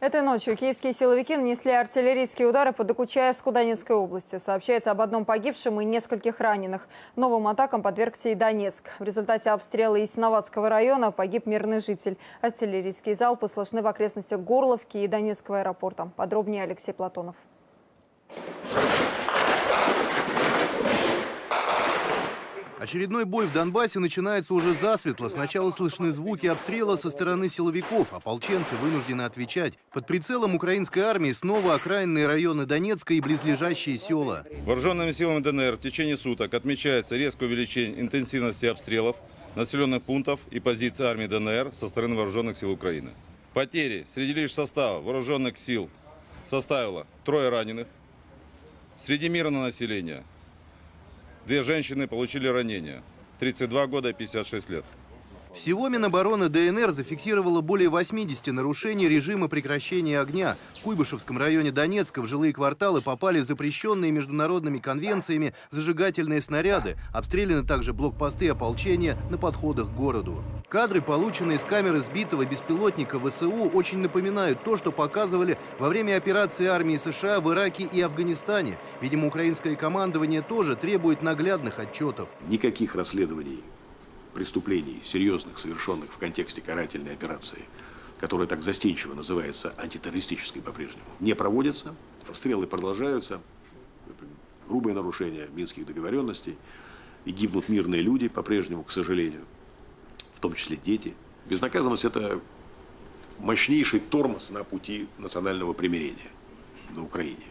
Этой ночью киевские силовики нанесли артиллерийские удары по Докучаевску Донецкой области. Сообщается об одном погибшем и нескольких раненых. Новым атакам подвергся и Донецк. В результате обстрела Ясноватского района погиб мирный житель. Артиллерийские залпы слышны в окрестностях Горловки и Донецкого аэропорта. Подробнее Алексей Платонов. Очередной бой в Донбассе начинается уже засветло. Сначала слышны звуки обстрела со стороны силовиков. Ополченцы вынуждены отвечать. Под прицелом украинской армии снова окраинные районы Донецка и близлежащие села. Вооруженными силами ДНР в течение суток отмечается резкое увеличение интенсивности обстрелов населенных пунктов и позиций армии ДНР со стороны вооруженных сил Украины. Потери среди лишь состава вооруженных сил составило трое раненых. Среди мирного населения Две женщины получили ранения. 32 года и 56 лет. Всего Минобороны ДНР зафиксировало более 80 нарушений режима прекращения огня. В Куйбышевском районе Донецка в жилые кварталы попали запрещенные международными конвенциями зажигательные снаряды. Обстреляны также блокпосты ополчения на подходах к городу. Кадры, полученные с камеры сбитого беспилотника ВСУ, очень напоминают то, что показывали во время операции армии США в Ираке и Афганистане. Видимо, украинское командование тоже требует наглядных отчетов. Никаких расследований преступлений, серьезных, совершенных в контексте карательной операции, которая так застенчиво называется антитеррористической по-прежнему, не проводятся, обстрелы продолжаются, грубые нарушения минских договоренностей, и гибнут мирные люди по-прежнему, к сожалению, в том числе дети. Безнаказанность – это мощнейший тормоз на пути национального примирения на Украине.